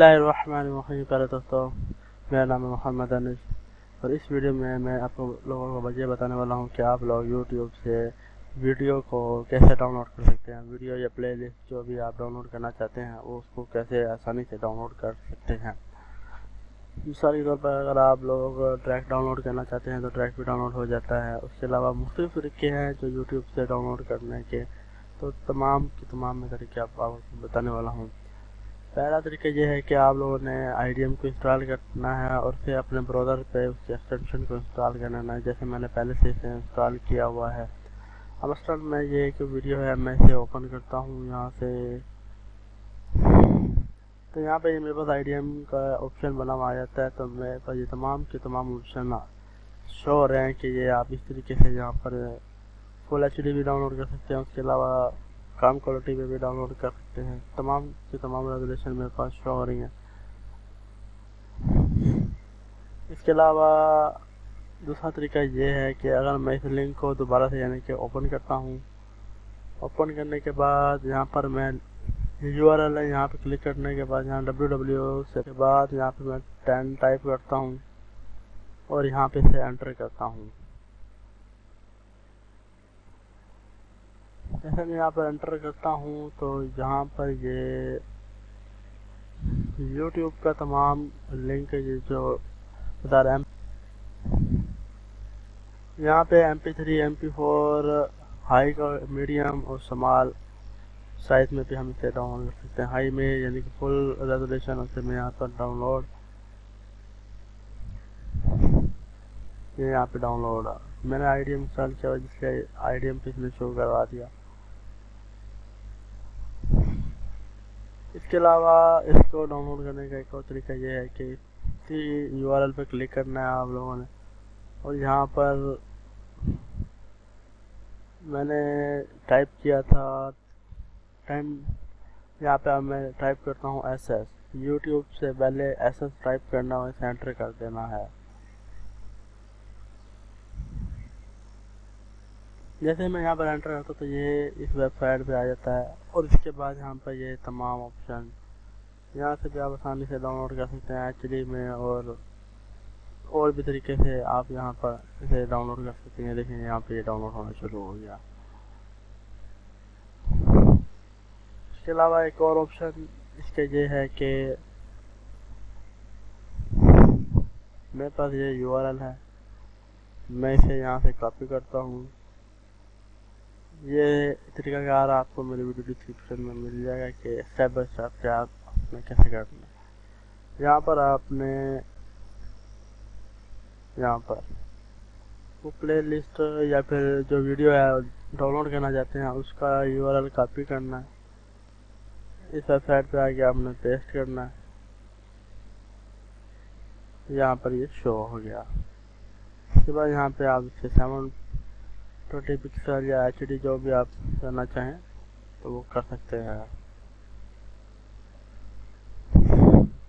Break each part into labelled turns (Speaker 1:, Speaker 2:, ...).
Speaker 1: बिस्मिल्लाहिर्रहमानिर्रहीम, प्यारे दोस्तों, मेरा नाम है मोहम्मद अनिस और इस वीडियो में मैं आप लोगों को वजह बताने वाला हूँ कि आप लोग यूट्यूब से वीडियो को कैसे डाउनलोड कर सकते हैं। वीडियो या प्लेलिस्ट जो भी आप डाउनलोड करना चाहते हैं वो उसको कैसे आसानी से डाउनलोड कर सकते हैं। मिसाल के तौर पर अगर आप लोग ट्रैक डाउनलोड करना चाहते हैं तो ट्रैक भी डाउनलोड हो जाता है। उसके अलावा मुख्तलिफ़ तरीके हैं जो यूट्यूब से डाउनलोड करने के। तो तमाम के तमाम में तरीके आपको बताने वाला हूँ। पहला तरीका ये है कि आप लोगों ने आईडीएम को इंस्टॉल करना है और फिर अपने ब्राउज़र पे उसके एक्सटेंशन को इंस्टॉल करना है, जैसे मैंने पहले से इसे इंस्टॉल किया हुआ है। अब असल में ये एक वीडियो है, मैं इसे ओपन करता हूँ यहाँ से। तो यहाँ पे मेरे पास आईडीएम का ऑप्शन बना हुआ जाता है तो मेरे पास ये तमाम के तमाम ऑप्शन शो हो रहे हैं कि ये आप इस तरीके से यहाँ पर फुल एचडी भी डाउनलोड कर सकते हैं। उसके अलावा कम क्वालिटी में भी डाउनलोड कर सकते हैं। तमाम की तमाम रेगुलेशन मेरे पास शो हो रही हैं। इसके अलावा, दूसरा तरीका ये है कि अगर मैं इस लिंक को दोबारा से यानी कि ओपन करता हूँ ओपन करने के बाद यहाँ पर मैं यू आर एल है यहाँ पर क्लिक करने के बाद, यहाँ डब्ल्यू डब्ल्यू से के बाद यहाँ पे मैं टेन टाइप करता हूँ और यहाँ पे से एंटर करता हूँ। जैसे मैं यहाँ पर एंटर करता हूँ तो यहाँ पर ये यूट्यूब का तमाम लिंक ये जो बता रहे हैं। यहाँ पे M P three M P four high का मीडियम और समाल साइज़ में भी हम इसे डाउनलोड कर सकते हैं। हाई में यानी कि फुल रेजोल्यूशन उसे मैं यहाँ पर डाउनलोड ये यहाँ पे डाउनलोड मैंने आई डी एम इंस्टॉल किया जिससे आई डी एम पे इसने शो करवा दिया। इसके अलावा इसको डाउनलोड करने का एक और तरीका ये है कि इसी यू आर पर क्लिक करना है आप लोगों ने। और यहाँ पर मैंने टाइप किया था टाइम यहाँ पे अब मैं टाइप करता हूँ एस एस यूट्यूब से पहले एस एस टाइप करना और इसे एंटर कर देना है। जैसे मैं यहाँ पर एंटर करता तो ये इस वेबसाइट पे आ जाता है। और इसके बाद यहाँ पर ये तमाम ऑप्शन यहाँ से भी आप आसानी से डाउनलोड कर सकते हैं एचडी में और और भी तरीके से आप यहाँ पर इसे डाउनलोड कर सकते हैं। देखिए, यहाँ पे ये डाउनलोड होना शुरू हो गया। इसके अलावा एक और ऑप्शन इसके ये है कि मेरे पास ये यूआरएल है। मैं इसे यहाँ से कॉपी करता हूँ। ये तरीकाकार आपको मेरे वीडियो डिस्क्रिप्शन में मिल जाएगा कि स्टेप बाई स्टेप क्या आपने कैसे करना है। यहाँ पर आपने, यहाँ पर वो प्ले लिस्ट या फिर जो वीडियो है डाउनलोड करना चाहते हैं, उसका यू आर एल कॉपी करना है। इस वेबसाइट पे आके आपने पेस्ट करना है। यहाँ पर ये शो हो गया। उसके बाद यहाँ पे आप इसे सेवन ट्वेंटी पिक्सल या एचडी जो भी आप करना चाहें तो वो कर सकते हैं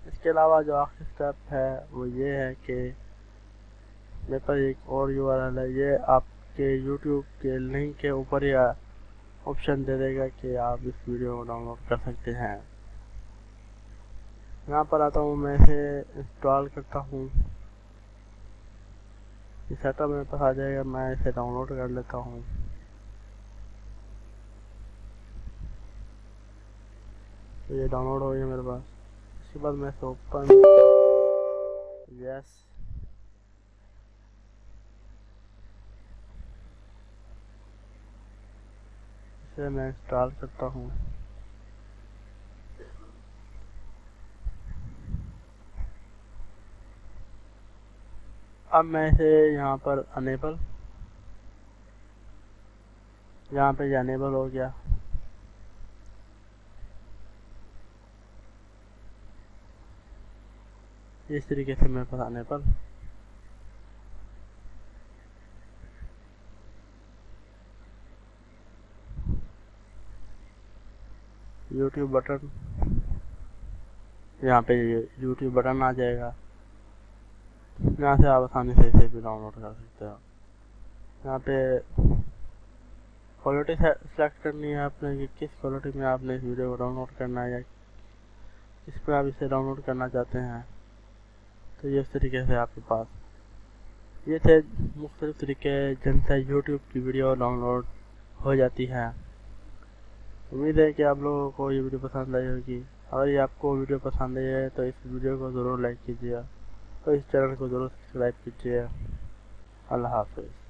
Speaker 1: इसके अलावा जो आखिरी स्टेप है, वो ये है कि मेरे पास एक और यू है। ये आपके यूट्यूब के लिंक के ऊपर या ऑप्शन दे देगा कि आप इस वीडियो को डाउनलोड कर सकते हैं। यहाँ पर आता हूँ, मैं इसे इंस्टॉल करता हूँ। सेटअप मेरे पास आ जाएगा, मैं इसे डाउनलोड कर लेता हूँ। तो ये डाउनलोड हो गया मेरे पास। इसके बाद मैं इसे ओपन यस इसे मैं इंस्टॉल करता हूँ। अब मैं इसे यहाँ पर अनेबल यहाँ पे अनेबल हो गया। इस तरीके से मेरे पास अनेबल यूट्यूब बटन यहाँ पे यूट्यूब बटन आ जाएगा। यहाँ से आप आसानी से इसे भी डाउनलोड कर सकते हो यहाँ पे क्वालिटी सेलेक्ट करनी है आपने कि किस क्वालिटी में आपने इस वीडियो को डाउनलोड करना है या किस पर आप इसे डाउनलोड करना चाहते हैं। तो ये इस तरीके से आपके पास ये थे मुख्तलिफ़ तरीके जिनसे यूट्यूब की वीडियो डाउनलोड हो जाती है। उम्मीद है कि आप लोगों को ये वीडियो पसंद आई होगी। अगर ये आपको वीडियो पसंद आई है तो इस वीडियो को ज़रूर लाइक कीजिए। और इस चैनल को ज़रूर सब्सक्राइब कीजिए। अल्लाह हाफिज़।